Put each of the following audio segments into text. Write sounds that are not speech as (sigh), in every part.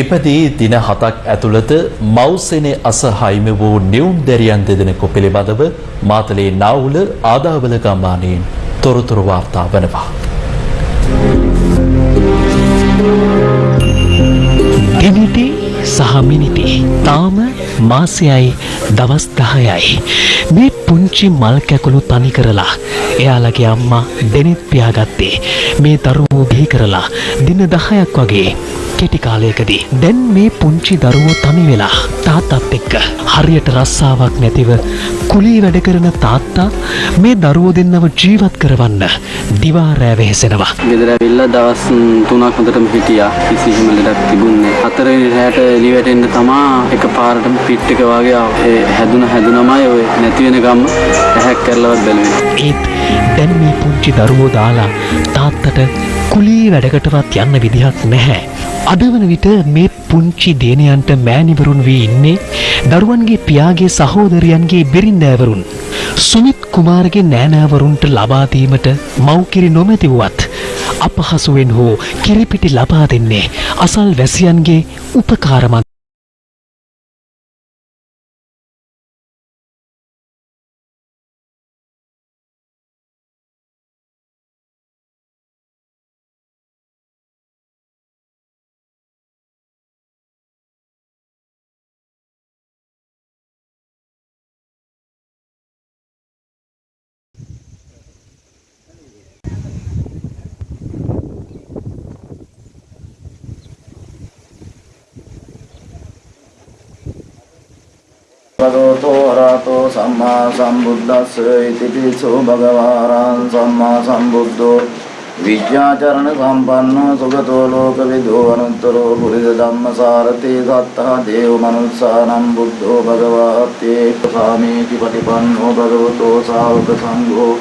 ඉපදී දින හතක් ඇතුළත මව්සෙනේ අස හයිම වූ නිවුම් දැරියන් දෙදෙනෙකු පිළිබඳව මාතලේ නාවුල ආදාවල ගම්මානයෙන් තොරතුරු වාර්තා වනවා. ගෙමිටි සහ මිනිටි. තාම මාසයයි දවස් දහයයි. මේ පුංචි මල් කැකුළු තනි කරලා එයාලගේ අම්මා දෙනෙත් පියාගත්තේ. මේ දරුවෝ බිහි කරලා දින දහයක් වගේ කෙටි කාලයකදී. දැන් මේ පුංචි දරුවෝ තනි වෙලා තාත්තත් එක්ක හරියට රස්සාවක් නැතිව කුලී වැඩ කරන තාත්තා මේ දරුවෝ දෙන්නව ජීවත් කරවන්න දිවා රෑ වෙහෙසෙනවා. ගෙදර ඇවිල්ලා දවස් තුනක් හොඳටම හිටියා. කිසි හිම ලෙඩක් තිබුණේ හතරවෙනි රැයට එළි වැටෙන්න තමා එක පාරටම පිට් එක වගේ හැදුන හැදුනමයි ඔය නැති වෙන ගම ඇහැක් කරලවත් බැලුවේ ඒත් දැන් මේ පුංචි දරුවෝ දාලා තාත්තට කුලී වැඩකටවත් යන්න විදිහක් නැහැ. අදවන විට මේ පුංචි දේනයන්ට මෑනිවරුන් වී ඉන්නේ දරුවන්ගේ පියාගේ සහෝදරයන්ගේ බිරින්දෑවරුන්. සුමිත් කුමාරගේ නෑනෑවරුන්ට ලබාදීමට මව්කිරි නොමැති වුවත් අපහසුවෙන් හෝ කිරිපිටි ලබා දෙන්නේ අසල් වැසියන්ගේ උපකාරමන් භගවතෝ අරහතෝ සම්මා සම්බුද්දස්ස ඉතිපිසෝ භගවාරං සම්මා සම්බුද්ධෝ විද්‍යාචරණ සම්පන්නෝ සුගතෝ ලෝකවිදෝ අනුත්තරෝ පුරිස ධම්මසාරතේ සත්තහ දේව මනුස්සානම් බුද්ධෝ භගවාත්තේ සාමීති පටිපන්නෝ භගවතෝ සාවක සංඝෝ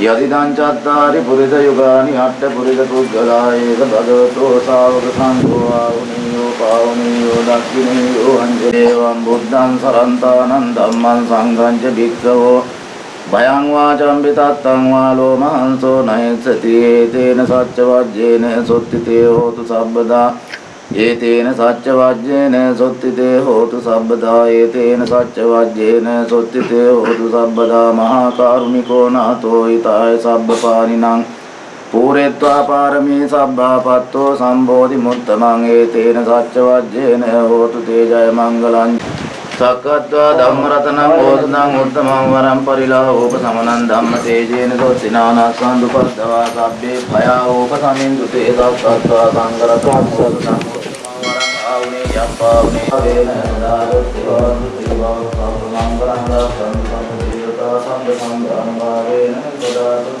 යදිදං චත්තාරි පුරිස යුගානි අට්ඨ පුරිස පුද්ගලා ඒක භගවතෝ සාවක සංඝෝ ආවුනියෝ පාවුනියෝ දක්ඛිනියෝ අංජේවං බුද්ධං සරන්තානං ධම්මං සංඝං ච භික්ඛවෝ භයං වාචම්පි තත්තං වාලෝ මහන්සෝ නයසති ඒතේන සච්ච වජ්ජේන සොත්තිතේ හෝතු සබ්බදා ඒතේන සච්ච වජ්ජේන සොත්තිතේ හෝතු සබ්බදා ඒතේන සච්ච වජ්ජේන සොත්තිතේ හෝතු සබ්බදා මහා කරුණිකෝ නාතෝ ඊතාය සබ්බපානිනං පූරෙත්වා පාරමී සබ්බාපත්තෝ සම්බෝධි මුත්තමං ඒතේන සච්ච වජ්ජේන හෝතු තේජය මංගලං. සක්කත්වා ධම්මරතනං බෝධනං උත්තමං වරම් පරිලාහෝප සමනං ධම්ම තේජේන සොත්තිනානස්සං දුපද්දවා සබ්බේ භයාෝප සමින්දු තේ සක්කත්වා සංගරතං සරණං වරං ආවුනේ යම්පාවුනේ වේන දාරුත්තිවා දුතිවා සම්මංගලං දස්සං සම්පීරතා සම්බ සම්බ්‍රාහ්මණේන සදාතු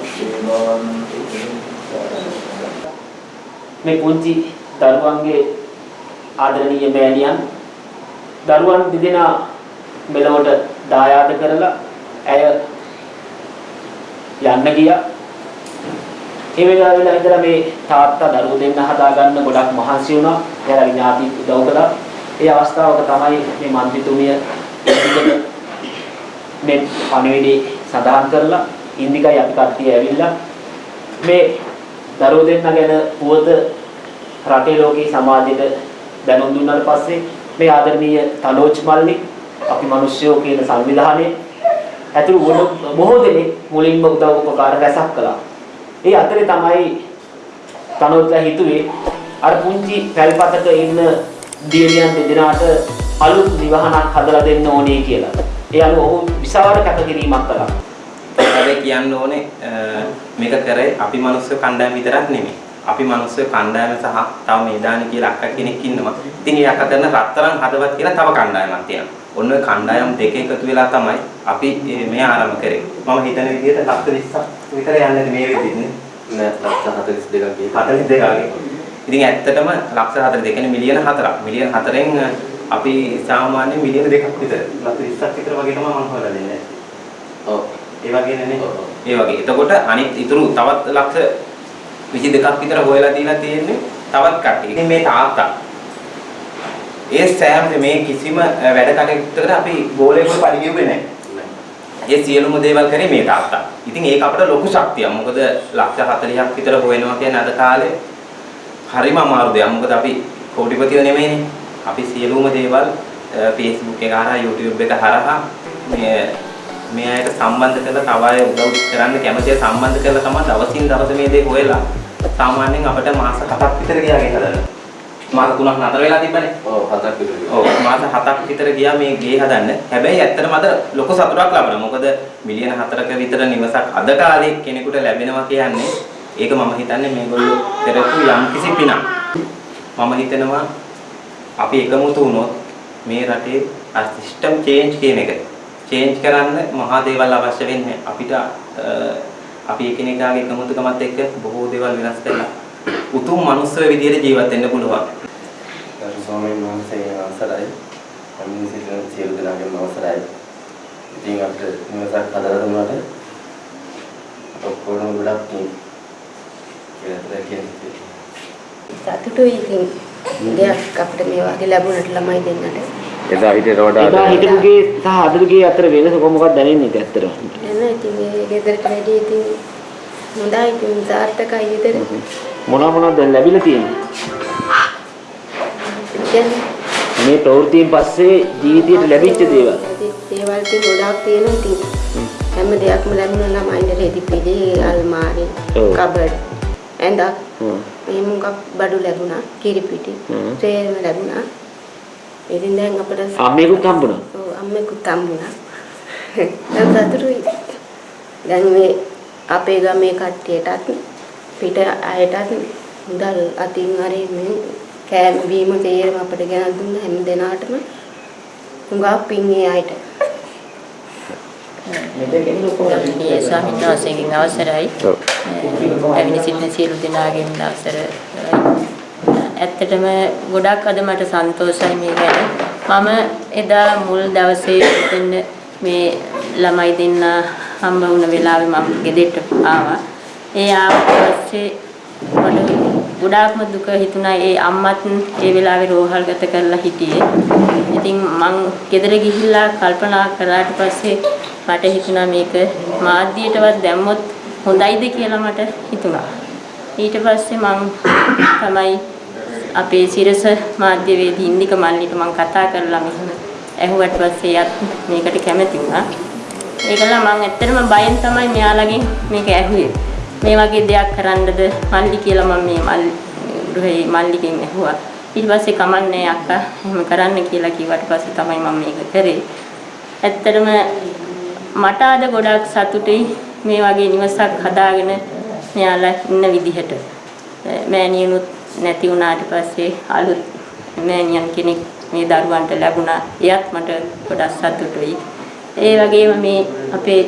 මේ පුංචි දරුවන්ගේ ආදරණීය මෑණියන් දරුවන් දෙදෙනා මෙලොවට දායාද කරලා ඇය යන්න ගියා. ඒ වෙලාව වෙලා ඉඳලා මේ තාත්තා දරුවෝ දෙන්න හදාගන්න ගොඩක් මහන්සි වුණා. එයාලගේ ඥාති උදව් කළා. ඒ අවස්ථාවක තමයි මේ මන්ත්‍රීතුමිය මේ පණිවිඩය සඳහන් කරලා ඉන්දිකයි අපි කට්ටිය ඇවිල්ලා මේ දරුවෝ දෙන්න ගැන පුවත රටේ ලෝකේ සමාජයට දැනුම් දුන්නාට පස්සේ මේ ආදරණීය තනෝජ් මල්ලි අපි මිනිස්සුયો කියන සංවිධානයේ ඇතුළු බොහෝ දෙනෙක් මුලින්ම උදව් උපකාර රැසක් කළා. ඒ අතරේ තමයි තනෝජ්ලා හිතුවේ අර පුංචි පැල්පතක ඉන්න දියණියන් දෙදෙනාට අලුත් නිවහනක් හදලා දෙන්න ඕනේ කියලා. ඒ අනුව ඔහු විශාල කැපකිරීමක් කළා. හැබැයි කියන්න ඕනේ මේක කරේ අපි මිනිස්සු කණ්ඩායම විතරක් නෙමෙයි. අපි මිනිස්සු කණ්ඩායම සහ තව මේදානි කියලා අක්කා කෙනෙක් ඉන්නවා. ඉතින් ඒ අක්කා කරන රත්තරන් හදවත් කියලා තව කණ්ඩායමක් තියෙනවා. ඔන්න ඔය කණ්ඩායම් දෙක එකතු වෙලා තමයි අපි මේ ආරම්භ කරේ. මම හිතන විදිහට ලක්ෂ 20ක් විතර යන්නේ මේ විදිහට නෑ ලක්ෂ 42ක් ගියේ 42 වගේ. ඉතින් ඇත්තටම ලක්ෂ 42 කියන්නේ මිලියන 4ක්. මිලියන 4ෙන් අපි සාමාන්‍ය මිලියන 2ක් විතර ලක්ෂ 20ක් විතර වගේ තමයි මම හොයලා දෙන්නේ. ඔව් ඒ වගේ නේ. ඒ වගේ. එතකොට අනිත් ඉතුරු තවත් ලක්ෂ 22ක් විතර හොයලා දීලා තියෙන්නේ තවත් කට්ටිය. ඉතින් මේ තාත්තා ඒ සෑම මේ කිසිම වැඩ කටයුත්තකට අපි ගෝලයකට පරිගියුවේ නැහැ. ඒ සියලුම දේවල් කරේ මේ තාත්තා. ඉතින් ඒක අපිට ලොකු ශක්තියක්. මොකද ලක්ෂ 40ක් විතර හොයනවා කියන්නේ අද කාලේ හරිම අමාරු දෙයක්. මොකද අපි කෝටිපතියෝ නෙමෙයිනේ. අපි සියලුම දේවල් අ, Facebook එක හරහා YouTube එක හරහා මේ මේ අයට සම්බන්ධ කරලා තව අය උදව් කරන්න කැමතිය සම්බන්ධ කරලා තමයි දවසින් දවස මේ දේ හොයලා සාමාන්‍යයෙන් අපිට මාස 7ක් විතර ගියා ගේ හදන්න. මාස 3ක් නතර වෙලා තිබ්බනේ. ඔව් හතක් විතර ඔව් මාස 7ක් විතර ගියා මේ ගේ හදන්න. හැබැයි ඇත්තටම අද ලොකු සතුටක් ලබනවා. මොකද මිලියන 4ක විතර නිවසක් අද කාලේ කෙනෙකුට ලැබෙනවා කියන්නේ ඒක මම හිතන්නේ මේගොල්ලෝ කරපු යම් කිසි පිනක්. මම හිතනවා අපි එකමුතු වුණොත් මේ රටේ අර සිස්ටම් චේන්ජ් කියන එක චේන්ජ් කරන්න මහා දේවල් අවශ්‍ය වෙන්නේ අපිට අපි එකිනෙකාගේ එකමුතුකමත් එක්ක බොහෝ දේවල් වෙනස් කරලා උතුම් මනුස්ස විදියට ජීවත් වෙන්න පුළුවන්. ගරු ස්වාමීන් වහන්සේ අවසරයි. අමින් සිටින සියලු දෙනාගේම අවසරයි. ඉතින් අපිට නිවසක් හදලා දුන්නාට ඔක්කොම ගොඩක් මේ කියලා කියන්නේ. සතුටුයි ඉතින් දෙයක් අපිට මේ වගේ ලැබුණට ළමයි දෙන්නට. එදා හිටියට එදා වඩා හිටපුගේ සහ අදගේ අතර වෙනස කොහොමද දැනෙන්නේ ඇත්තටම? එන්න ඉතින් මේ ගෙදරට වැඩි ඉතින් හොඳයි ඉතින් සාර්ථකයි ගෙදර. මොනවා මොනවද දැන් ලැබිලා තියෙන්නේ? මේ ප්‍රවෘත්තියෙන් පස්සේ ජීවිතයට ලැබිච්ච දේවල්. දේවල් ඉතින් ගොඩාක් තියෙනවා ඉතින් හැම දෙයක්ම ලැබුණ ළමයින්ට රෙදි පිළි අල්මාරි. කබඩ් ඇඳක්. මේ මුගක් බඩු ලැබුණා කිරිපිටි හ්ම්. සේරම ලැබුණා ඉතින් දැන් අපිට අම්මේකුත් හම්බුණා. ඔව් අම්මෙකුත් හම්බුණා (laughs) දැන් සතුටුයි දැන් මේ අපේ ගමේ කට්ටියටත් පිට අයටත් මුදල් අතින් හරි මේ කෑම බීම තේරම අපිට ගෙනත් දුන්න හැම දිනාටම හුඟක් පින් ඒ අයට ගෞරවනීය ස්වාමීන් වහන්සේගෙන් අවසරයි. ඔව්. පැමිණ සිටින සියලු දෙනාගෙන් අවසර. ඇත්තටම ගොඩක් අද මට සන්තෝෂයි මේ ගැන. මම එදා මුල් දවසේ දෙන්න මේ ළමයි දෙන්න හම්බ වුණ වෙලාවේ මම ගෙදරට ආවා. ඒ ආවට පස්සේ මට ගොඩාක්ම දුක හිතුණා ඒ අම්මත් ඒ වෙලාවේ රෝහල් ගත කරලා හිටියේ. ඉතින් මං ගෙදර ගිහිල්ලා කල්පනා කරාට පස්සේ මට හිතුණා මේක මාධ්‍යයටවත් දැම්මොත් හොඳයිද කියලා මට හිතුණා. ඊට පස්සේ මං තමයි අපේ සිරස මාධ්‍යවේදී ඉන්දික මල්ලිට මං කතා කරලා මෙහෙම ඇහුවට පස්සේ එයත් මේකට කැමති වුණා. ඒකල මං ඇත්තටම බයෙන් තමයි මෙයාලගෙන් මේක ඇහුවේ. මේ වගේ දෙයක් කරන්නද මල්ලි කියලා මම මේ මල්ලි ගෘහේ මල්ලිගෙන් ඇහුවා. ඊට පස්සේ කමන්නේ අක්කා එහෙම කරන්න කියලා කිව්වට පස්සේ තමයි මම මේක කරේ. ඇත්තටම මට අද ගොඩක් සතුටුයි මේ වගේ නිවසක් හදාගෙන මෙයාලා ඉන්න විදිහට. මෑණියනුත් නැති වුණාට පස්සේ අලුත් මෑණියන් කෙනෙක් මේ දරුවන්ට ලැබුණා. එයත් මට ගොඩක් සතුටුයි. ඒ වගේම මේ අපේ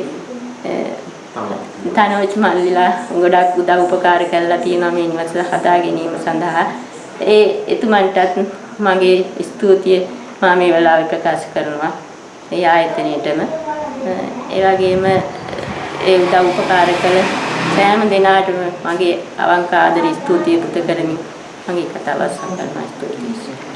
තනෝජ් මල්ලිලා ගොඩක් උදව් උපකාර කරලා තියෙනවා මේ නිවස හදා ගැනීම සඳහා. ඒ එතුමන්ටත් මගේ ස්තුතිය මම මේ වෙලාවේ ප්‍රකාශ කරනවා. ඒ ආයතනයේටම ඒ වගේම ඒ උදව් උපකාර කළ සෑම දෙනාටම මගේ අවංක ආදර ස්තුතිය පුද කරමි. මගේ කතාව අවසන් කරනවා ස්තුතියි.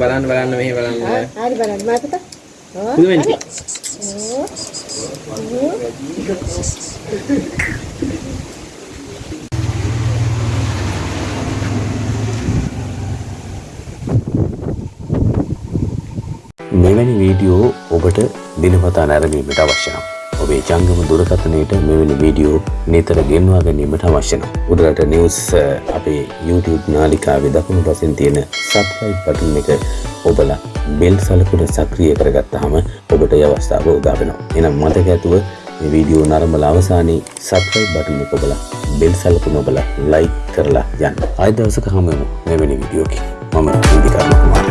බලන්න බලන්න මෙහි බලන්න. හරි බලන්න මාතක පුදුමයි. මෙවැනි වීඩියෝ ඔබට දිනපතා නැරඹීමට අවශ්‍ය නම් ඔබේ ජංගම දුරකථනයට මෙවැනි වීඩියෝ නිතර ගෙන්වා ගැනීමට අවශ්‍ය නම් උඩරට නිවුස් අ, අපේ YouTube නාලිකාවේ දකුණු පසින් තියෙන subscribe බටන් එක ඔබලා බෙල් සලකුණ සක්‍රිය කරගත්තාම ඔබට ඒ අවස්ථාව උදා වෙනවා. එහෙනම් මතක ඇතුව මේ වීඩියෝ නරඹලා අවසානයේ subscribe බටන් එක ඔබලා බෙල් සලකුණ ඔබලා like කරලා යන්න. ආයෙ දවසක හමු වෙමු මෙවැනි වීඩියෝකින්. මම ඉන්දිකා කුමාර්